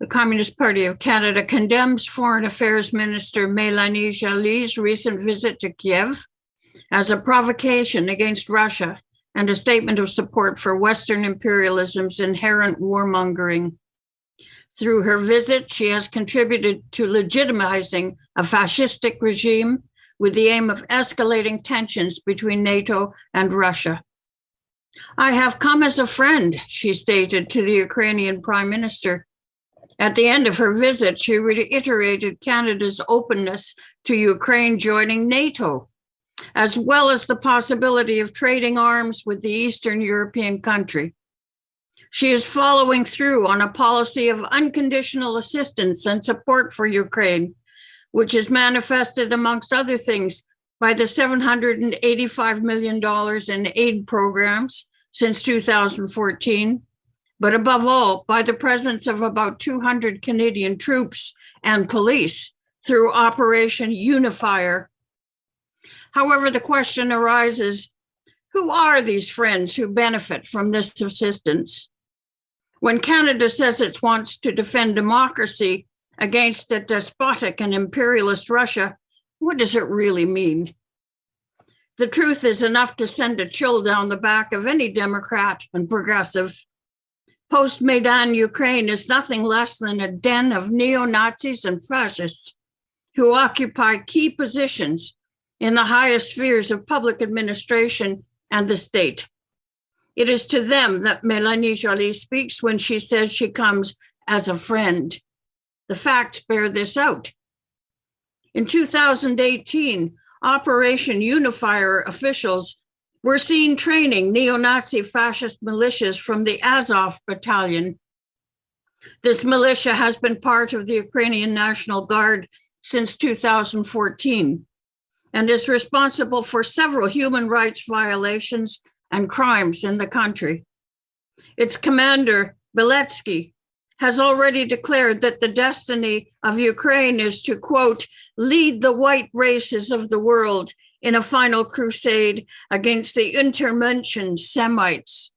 The Communist Party of Canada condemns Foreign Affairs Minister Melanie Joly's recent visit to Kiev as a provocation against Russia and a statement of support for Western imperialism's inherent warmongering. Through her visit, she has contributed to legitimizing a fascistic regime with the aim of escalating tensions between NATO and Russia. I have come as a friend, she stated to the Ukrainian prime minister. At the end of her visit, she reiterated Canada's openness to Ukraine joining NATO, as well as the possibility of trading arms with the Eastern European country. She is following through on a policy of unconditional assistance and support for Ukraine, which is manifested, amongst other things, by the $785 million in aid programs since 2014, but above all, by the presence of about 200 Canadian troops and police through Operation Unifier. However, the question arises, who are these friends who benefit from this assistance? When Canada says it wants to defend democracy against a despotic and imperialist Russia, what does it really mean? The truth is enough to send a chill down the back of any Democrat and progressive. Post Maidan Ukraine is nothing less than a den of neo Nazis and fascists who occupy key positions in the highest spheres of public administration and the state. It is to them that Melanie Joly speaks when she says she comes as a friend. The facts bear this out. In 2018, Operation Unifier officials were seen training neo-Nazi fascist militias from the Azov battalion. This militia has been part of the Ukrainian National Guard since 2014 and is responsible for several human rights violations and crimes in the country. Its commander, Beletsky, has already declared that the destiny of Ukraine is to, quote, lead the white races of the world in a final crusade against the Untermenschen Semites.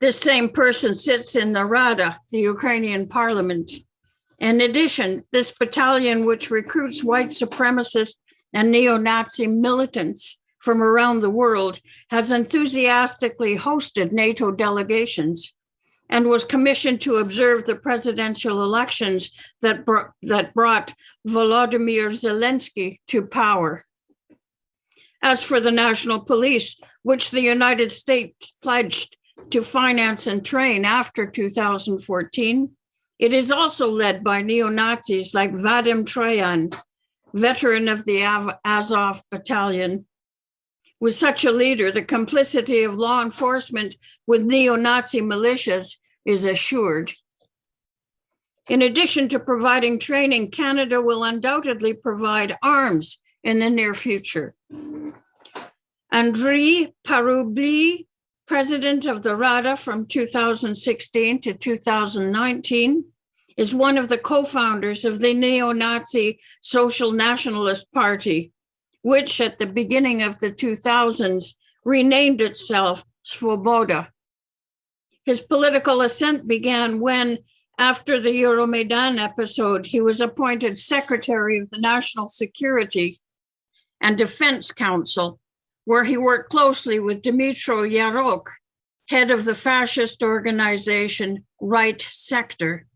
This same person sits in the Rada, the Ukrainian parliament. In addition, this battalion, which recruits white supremacists and neo-Nazi militants from around the world, has enthusiastically hosted NATO delegations and was commissioned to observe the presidential elections that, br- that brought Volodymyr Zelensky to power. As for the national police, which the United States pledged to finance and train after 2014, it is also led by neo Nazis like Vadim Troyan, veteran of the Azov battalion, with such a leader, the complicity of law enforcement with neo-Nazi militias is assured. In addition to providing training, Canada will undoubtedly provide arms in the near future. Andriy Parubiy, president of the Rada from 2016 to 2019, is one of the co-founders of the neo-Nazi Social Nationalist Party, which at the beginning of the 2000s renamed itself Svoboda. His political ascent began when, after the Euromaidan episode, he was appointed Secretary of the National Security and Defense Council, where he worked closely with Dmytro Yarosh, head of the fascist organization Right Sector.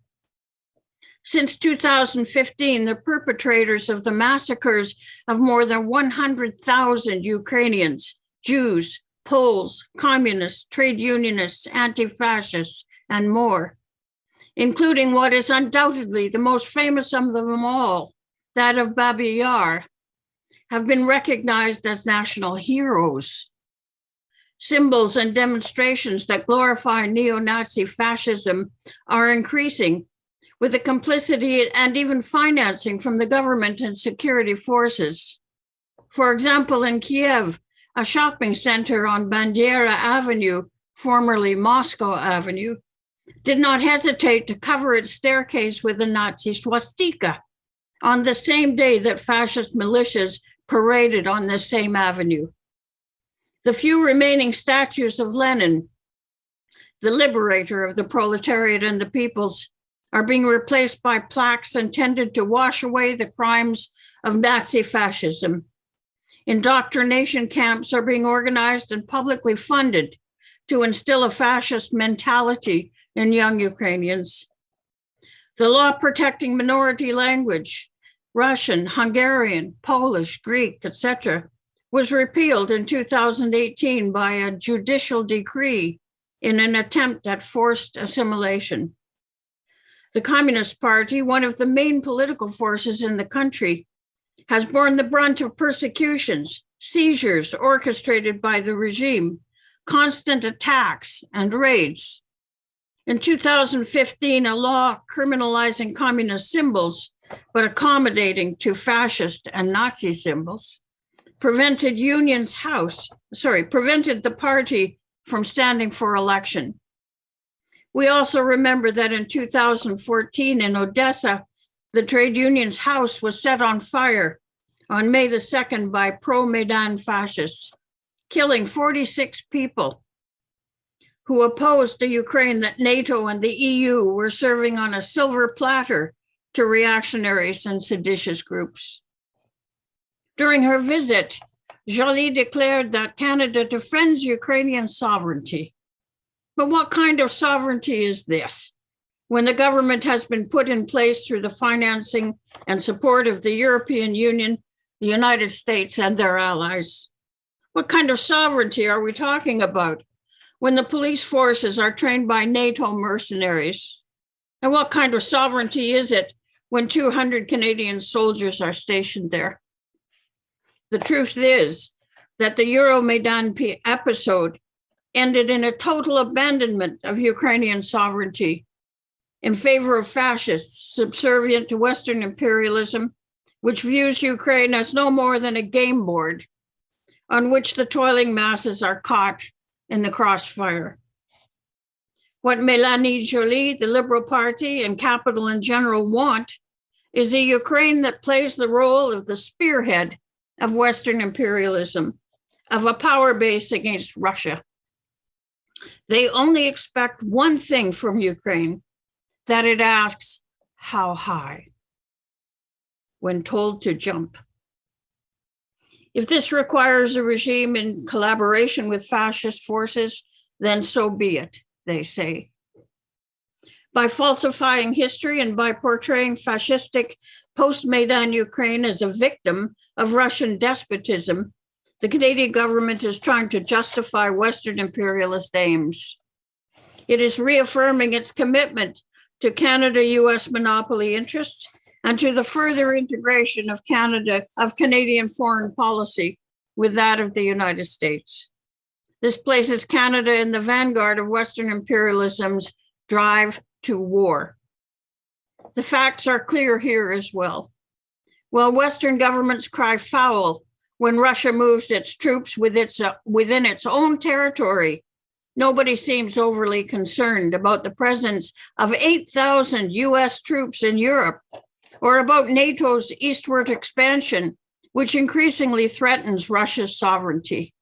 Since 2015, the perpetrators of the massacres of more than 100,000 Ukrainians, Jews, Poles, communists, trade unionists, anti-fascists, and more, including what is undoubtedly the most famous of them all, that of Babi Yar, have been recognized as national heroes. Symbols and demonstrations that glorify neo-Nazi fascism are increasing with the complicity and even financing from the government and security forces. For example, in Kiev, a shopping center on Bandera Avenue, formerly Moscow Avenue, did not hesitate to cover its staircase with a Nazi swastika on the same day that fascist militias paraded on the same avenue. The few remaining statues of Lenin, the liberator of the proletariat and the peoples, are being replaced by plaques intended to wash away the crimes of Nazi fascism. Indoctrination camps are being organized and publicly funded to instill a fascist mentality in young Ukrainians. The law protecting minority language, Russian, Hungarian, Polish, Greek, etc., was repealed in 2018 by a judicial decree in an attempt at forced assimilation. The Communist Party, one of the main political forces in the country, has borne the brunt of persecutions, seizures orchestrated by the regime, constant attacks, and raids. In 2015, a law criminalizing communist symbols, but accommodating to fascist and Nazi symbols, prevented Union's House, sorry, prevented the party from standing for election. We also remember that in 2014 in Odessa, the trade union's house was set on fire on May the 2nd by pro Maidan fascists, killing 46 people who opposed the Ukraine that NATO and the EU were serving on a silver platter to reactionaries and seditious groups. During her visit, Joly declared that Canada defends Ukrainian sovereignty. But what kind of sovereignty is this? When the government has been put in place through the financing and support of the European Union, the United States, and their allies. What kind of sovereignty are we talking about when the police forces are trained by NATO mercenaries? And what kind of sovereignty is it when 200 Canadian soldiers are stationed there? The truth is that the Euromaidan episode ended in a total abandonment of Ukrainian sovereignty in favor of fascists subservient to Western imperialism, which views Ukraine as no more than a game board on which the toiling masses are caught in the crossfire. What Melanie Joly, the Liberal Party, and capital in general want is a Ukraine that plays the role of the spearhead of Western imperialism, of a power base against Russia. They only expect one thing from Ukraine that it asks, How high? when told to jump. If this requires a regime in collaboration with fascist forces, then so be it, they say. By falsifying history and by portraying fascistic post Maidan Ukraine as a victim of Russian despotism, the Canadian government is trying to justify Western imperialist aims. It is reaffirming its commitment to Canada US monopoly interests and to the further integration of Canada, of Canadian foreign policy with that of the United States. This places Canada in the vanguard of Western imperialism's drive to war. The facts are clear here as well. While Western governments cry foul when Russia moves its troops with its, uh, within its own territory, nobody seems overly concerned about the presence of 8,000 US troops in Europe or about NATO's eastward expansion, which increasingly threatens Russia's sovereignty.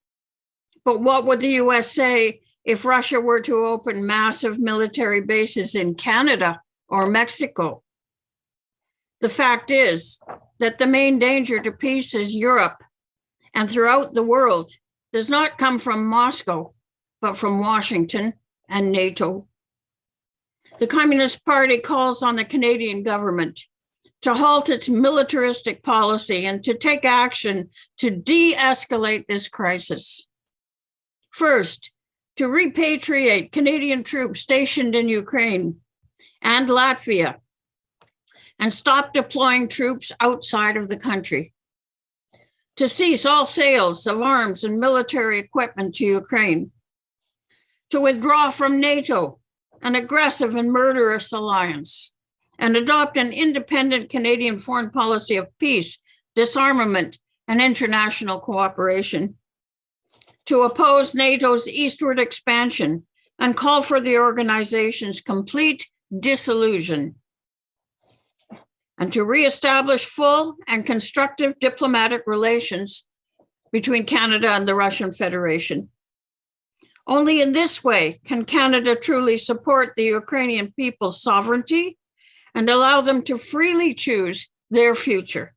But what would the US say if Russia were to open massive military bases in Canada or Mexico? The fact is that the main danger to peace is Europe and throughout the world does not come from Moscow, but from Washington and NATO. The Communist Party calls on the Canadian government to halt its militaristic policy and to take action to de escalate this crisis. First, to repatriate Canadian troops stationed in Ukraine and Latvia and stop deploying troops outside of the country. To cease all sales of arms and military equipment to Ukraine. To withdraw from NATO, an aggressive and murderous alliance and adopt an independent Canadian foreign policy of peace, disarmament, and international cooperation, to oppose NATO's eastward expansion and call for the organization's complete dissolution, and to reestablish full and constructive diplomatic relations between Canada and the Russian Federation. Only in this way can Canada truly support the Ukrainian people's sovereignty and allow them to freely choose their future.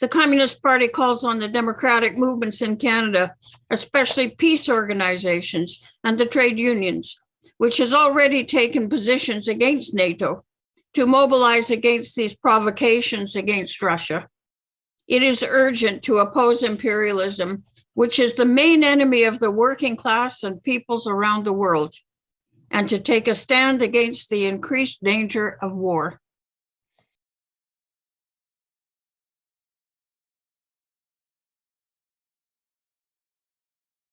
The Communist Party calls on the democratic movements in Canada, especially peace organizations and the trade unions, which has already taken positions against NATO, to mobilize against these provocations against Russia. It is urgent to oppose imperialism, which is the main enemy of the working class and peoples around the world, and to take a stand against the increased danger of war.